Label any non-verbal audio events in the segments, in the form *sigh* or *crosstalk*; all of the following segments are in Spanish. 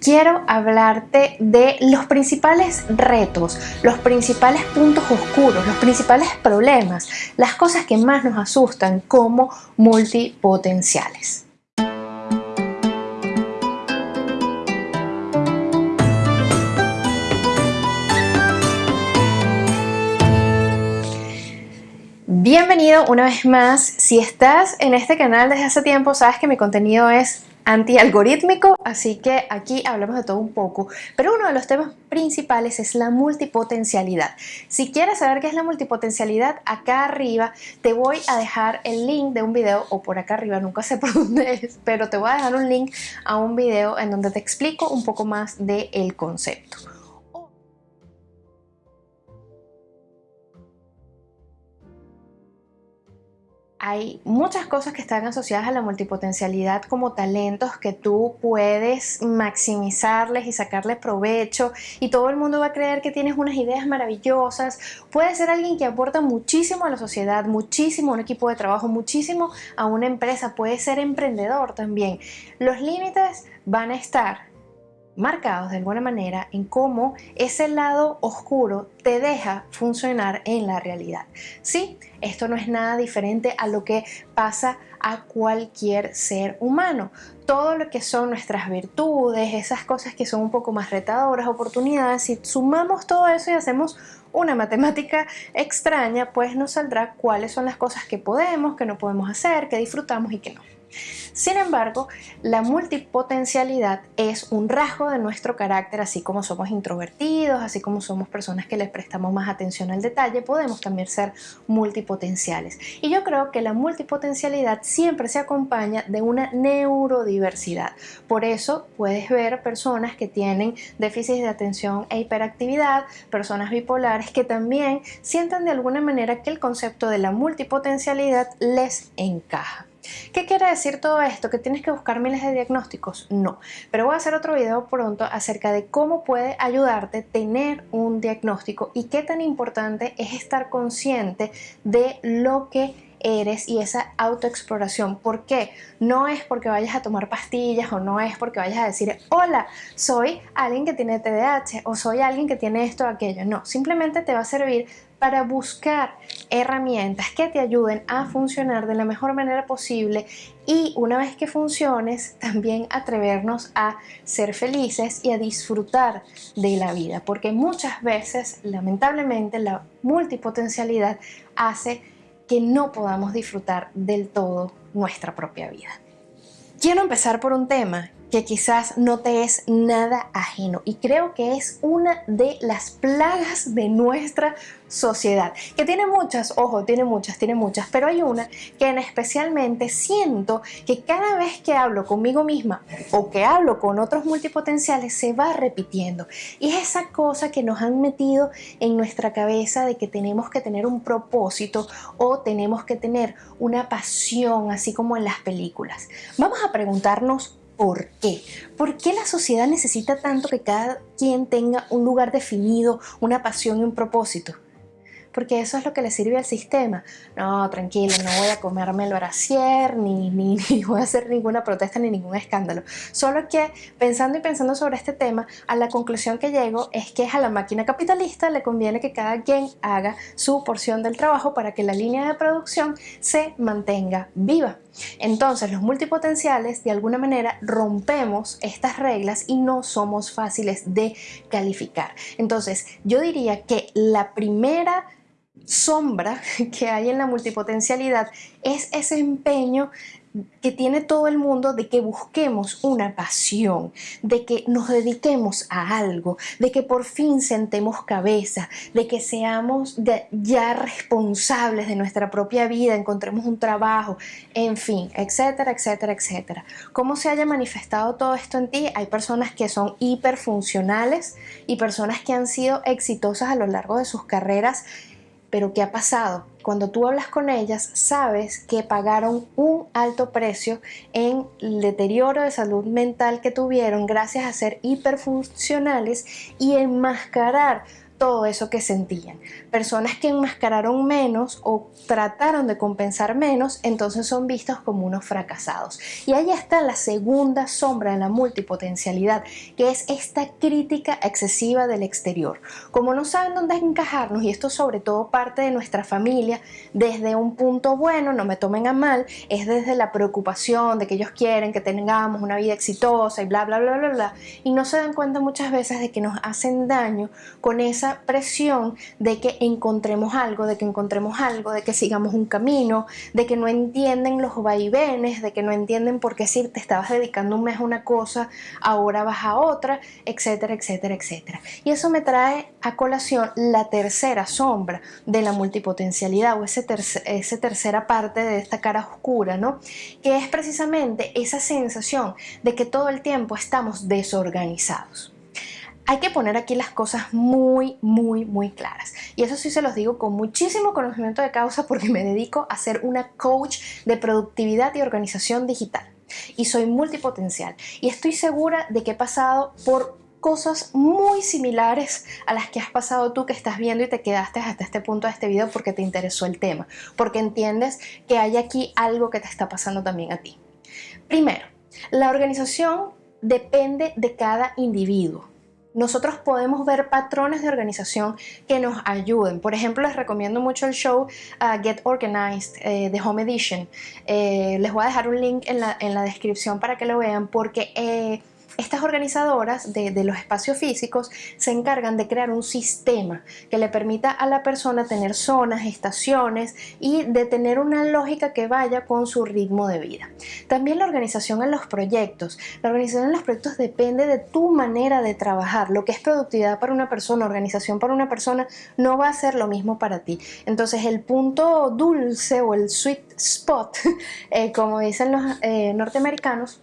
quiero hablarte de los principales retos, los principales puntos oscuros, los principales problemas, las cosas que más nos asustan como multipotenciales. Bienvenido una vez más. Si estás en este canal desde hace tiempo, sabes que mi contenido es antialgorítmico, así que aquí hablamos de todo un poco, pero uno de los temas principales es la multipotencialidad. Si quieres saber qué es la multipotencialidad, acá arriba te voy a dejar el link de un video, o por acá arriba, nunca sé por *laughs* dónde es, pero te voy a dejar un link a un video en donde te explico un poco más del concepto. Hay muchas cosas que están asociadas a la multipotencialidad como talentos que tú puedes maximizarles y sacarles provecho y todo el mundo va a creer que tienes unas ideas maravillosas. Puedes ser alguien que aporta muchísimo a la sociedad, muchísimo a un equipo de trabajo, muchísimo a una empresa. Puedes ser emprendedor también. Los límites van a estar marcados de alguna manera en cómo ese lado oscuro te deja funcionar en la realidad. Sí, esto no es nada diferente a lo que pasa a cualquier ser humano. Todo lo que son nuestras virtudes, esas cosas que son un poco más retadoras, oportunidades, si sumamos todo eso y hacemos una matemática extraña, pues nos saldrá cuáles son las cosas que podemos, que no podemos hacer, que disfrutamos y que no. Sin embargo, la multipotencialidad es un rasgo de nuestro carácter, así como somos introvertidos, así como somos personas que les prestamos más atención al detalle, podemos también ser multipotenciales. Y yo creo que la multipotencialidad siempre se acompaña de una neurodiversidad. Por eso puedes ver personas que tienen déficit de atención e hiperactividad, personas bipolares que también sienten de alguna manera que el concepto de la multipotencialidad les encaja. ¿Qué quiere decir todo esto? ¿Que tienes que buscar miles de diagnósticos? No, pero voy a hacer otro video pronto acerca de cómo puede ayudarte tener un diagnóstico y qué tan importante es estar consciente de lo que eres y esa autoexploración. ¿Por qué? No es porque vayas a tomar pastillas o no es porque vayas a decir, hola, soy alguien que tiene TDAH o soy alguien que tiene esto o aquello. No, simplemente te va a servir para buscar herramientas que te ayuden a funcionar de la mejor manera posible y una vez que funciones también atrevernos a ser felices y a disfrutar de la vida porque muchas veces lamentablemente la multipotencialidad hace que no podamos disfrutar del todo nuestra propia vida. Quiero empezar por un tema que quizás no te es nada ajeno y creo que es una de las plagas de nuestra sociedad, que tiene muchas, ojo, tiene muchas, tiene muchas, pero hay una que en especialmente siento que cada vez que hablo conmigo misma o que hablo con otros multipotenciales se va repitiendo y es esa cosa que nos han metido en nuestra cabeza de que tenemos que tener un propósito o tenemos que tener una pasión, así como en las películas. Vamos a preguntarnos ¿Por qué? ¿Por qué la sociedad necesita tanto que cada quien tenga un lugar definido, una pasión y un propósito? porque eso es lo que le sirve al sistema. No, tranquilo, no voy a comerme el brasier, ni, ni, *laughs* ni, voy a hacer ninguna protesta ni ningún escándalo. Solo que pensando y pensando sobre este tema, a la conclusión que llego es que a la máquina capitalista le conviene que cada quien haga su porción del trabajo para que la línea de producción se mantenga viva. Entonces los multipotenciales de alguna manera rompemos estas reglas y no somos fáciles de calificar. Entonces yo diría que la primera sombra *laughs* que hay en la multipotencialidad es ese empeño que tiene todo el mundo de que busquemos una pasión, de que nos dediquemos a algo, de que por fin sentemos cabeza, de que seamos ya responsables de nuestra propia vida, encontremos un trabajo, en fin, etcétera, etcétera, etcétera. ¿Cómo se haya manifestado todo esto en ti? Hay personas que son hiperfuncionales y personas que han sido exitosas a lo largo de sus carreras pero ¿qué ha pasado? Cuando tú hablas con ellas, sabes que pagaron un alto precio en el deterioro de salud mental que tuvieron gracias a ser hiperfuncionales y enmascarar todo eso que sentían. Personas que enmascararon menos o trataron de compensar menos, entonces son vistos como unos fracasados. Y ahí está la segunda sombra de la multipotencialidad, que es esta crítica excesiva del exterior. Como no saben dónde encajarnos, y esto sobre todo parte de nuestra familia, desde un punto bueno, no me tomen a mal, es desde la preocupación de que ellos quieren que tengamos una vida exitosa y bla, bla, bla, bla, bla, y no se dan cuenta muchas veces de que nos hacen daño con esa presión de que encontremos algo, de que encontremos algo, de que sigamos un camino, de que no entienden los vaivenes, de que no entienden por qué si te estabas dedicando un mes a una cosa, ahora vas a otra, etcétera, etcétera, etcétera. Y eso me trae a colación la tercera sombra de la multipotencialidad o ese esa tercera parte de esta cara oscura, ¿no? Que es precisamente esa sensación de que todo el tiempo estamos desorganizados. Hay que poner aquí las cosas muy, muy, muy claras. Y eso sí se los digo con muchísimo conocimiento de causa porque me dedico a ser una coach de productividad y organización digital. Y soy multipotencial. Y estoy segura de que he pasado por cosas muy similares a las que has pasado tú que estás viendo y te quedaste hasta este punto de este video porque te interesó el tema, porque entiendes que hay aquí algo que te está pasando también a ti. Primero, la organización depende de cada individuo nosotros podemos ver patrones de organización que nos ayuden. Por ejemplo, les recomiendo mucho el show uh, Get Organized eh, de Home Edition. Eh, les voy a dejar un link en la, en la descripción para que lo vean porque eh, estas organizadoras de, los espacios físicos se encargan de crear un sistema que le permita a la persona tener zonas, estaciones y de tener una lógica que vaya con su ritmo de vida. También la organización en los proyectos. La organización en los proyectos depende de tu manera de trabajar. Lo que es productividad para una persona, organización para una persona, no va a ser lo mismo para ti. Entonces el punto dulce o el sweet spot, *laughs* eh, como dicen los eh, norteamericanos,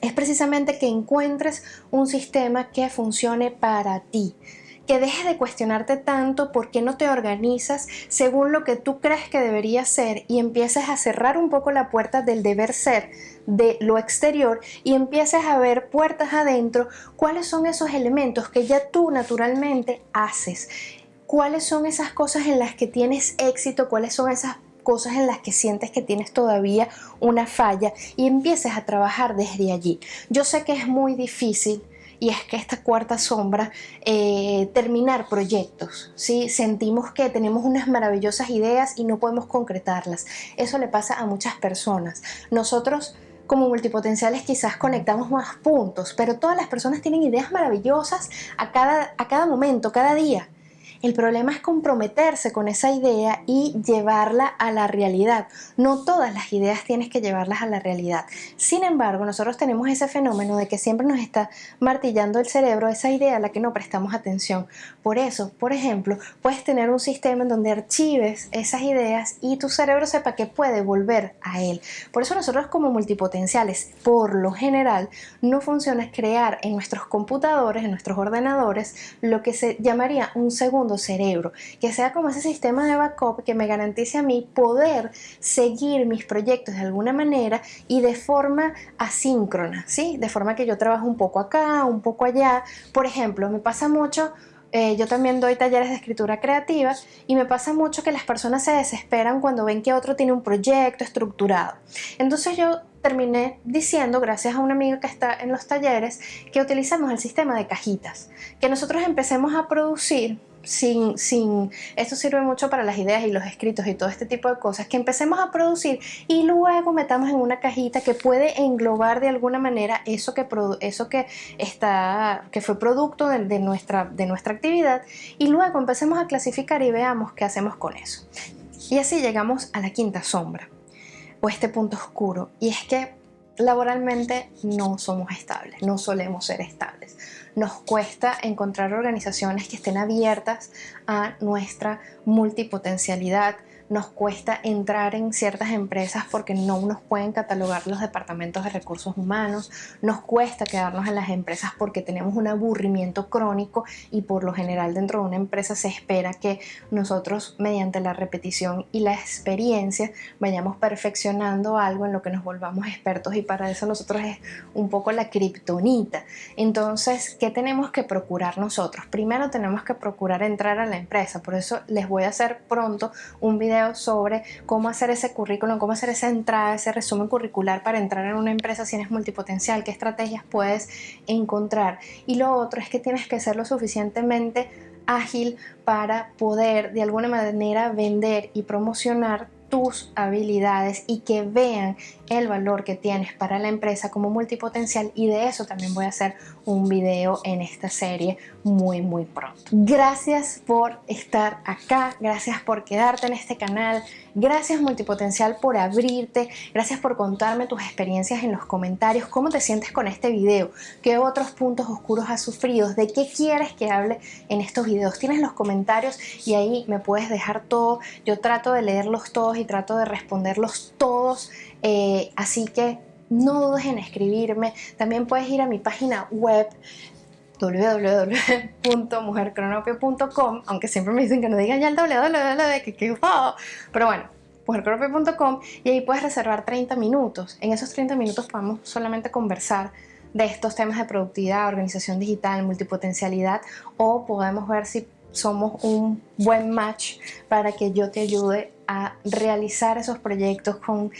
es precisamente que encuentres un sistema que funcione para ti que dejes de cuestionarte tanto por qué no te organizas según lo que tú crees que debería ser y empieces a cerrar un poco la puerta del deber ser de lo exterior y empieces a ver puertas adentro cuáles son esos elementos que ya tú naturalmente haces cuáles son esas cosas en las que tienes éxito, cuáles son esas cosas en las que sientes que tienes todavía una falla y empieces a trabajar desde allí. Yo sé que es muy difícil y es que esta cuarta sombra, eh, terminar proyectos, ¿sí? Sentimos que tenemos unas maravillosas ideas y no podemos concretarlas. Eso le pasa a muchas personas. Nosotros como multipotenciales quizás conectamos más puntos, pero todas las personas tienen ideas maravillosas a cada, a cada momento, cada día. El problema es comprometerse con esa idea y llevarla a la realidad. No todas las ideas tienes que llevarlas a la realidad. Sin embargo, nosotros tenemos ese fenómeno de que siempre nos está martillando el cerebro esa idea a la que no prestamos atención. Por eso, por ejemplo, puedes tener un sistema en donde archives esas ideas y tu cerebro sepa que puede volver a él. Por eso nosotros como multipotenciales, por lo general, no funciona crear en nuestros computadores, en nuestros ordenadores, lo que se llamaría un segundo cerebro, que sea como ese sistema de backup que me garantice a mí poder seguir mis proyectos de alguna manera y de forma asíncrona, ¿sí? De forma que yo trabajo un poco acá, un poco allá. Por ejemplo, me pasa mucho eh, yo también doy talleres de escritura creativa y me pasa mucho que las personas se desesperan cuando ven que otro tiene un proyecto estructurado. Entonces yo terminé diciendo, gracias a una amiga que está en los talleres, que utilizamos el sistema de cajitas, que nosotros empecemos a producir sin, sin, esto sirve mucho para las ideas y los escritos y todo este tipo de cosas, que empecemos a producir y luego metamos en una cajita que puede englobar de alguna manera eso que, eso que, está, que fue producto de, nuestra, de nuestra actividad y luego empecemos a clasificar y veamos qué hacemos con eso. Y así llegamos a la quinta sombra o este punto oscuro y es que laboralmente no somos estables, no solemos ser estables. Nos cuesta encontrar organizaciones que estén abiertas a nuestra multipotencialidad, nos cuesta entrar en ciertas empresas porque no nos pueden catalogar los departamentos de recursos humanos, nos cuesta quedarnos en las empresas porque tenemos un aburrimiento crónico y por lo general dentro de una empresa se espera que nosotros mediante la repetición y la experiencia vayamos perfeccionando algo en lo que nos volvamos expertos y para eso nosotros es un poco la kriptonita. Entonces, ¿qué tenemos que procurar nosotros? Primero tenemos que procurar entrar a la empresa, por eso les voy a hacer pronto un video sobre cómo hacer ese currículum, cómo hacer esa entrada, ese resumen curricular para entrar en una empresa si eres multipotencial, qué estrategias puedes encontrar. Y lo otro es que tienes que ser lo suficientemente ágil para poder de alguna manera vender y promocionar tus habilidades y que vean el valor que tienes para la empresa como multipotencial y de eso también voy a hacer un video en esta serie muy muy pronto. Gracias por estar acá, gracias por quedarte en este canal, gracias multipotencial por abrirte, gracias por contarme tus experiencias en los comentarios, cómo te sientes con este video, qué otros puntos oscuros has sufrido, de qué quieres que hable en estos videos. Tienes los comentarios y ahí me puedes dejar todo, yo trato de leerlos todos y trato de responderlos todos eh, así que no dudes en escribirme. También puedes ir a mi página web www.mujercronopio.com aunque siempre me dicen que no digan ya el www que, que pero bueno mujercronopio.com y ahí puedes reservar 30 minutos en esos 30 minutos podemos solamente conversar de estos temas de productividad, organización digital, multipotencialidad o podemos ver si somos un buen match para que yo te ayude a realizar esos proyectos con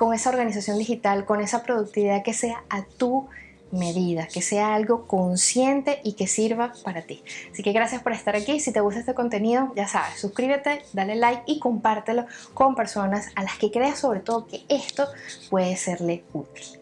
con esa organización digital, con esa productividad que sea a tu medida, que sea algo consciente y que sirva para ti. Así que gracias por estar aquí. Si te gusta este contenido, ya sabes, suscríbete, dale like y compártelo con personas a las que creas sobre todo que esto puede serle útil.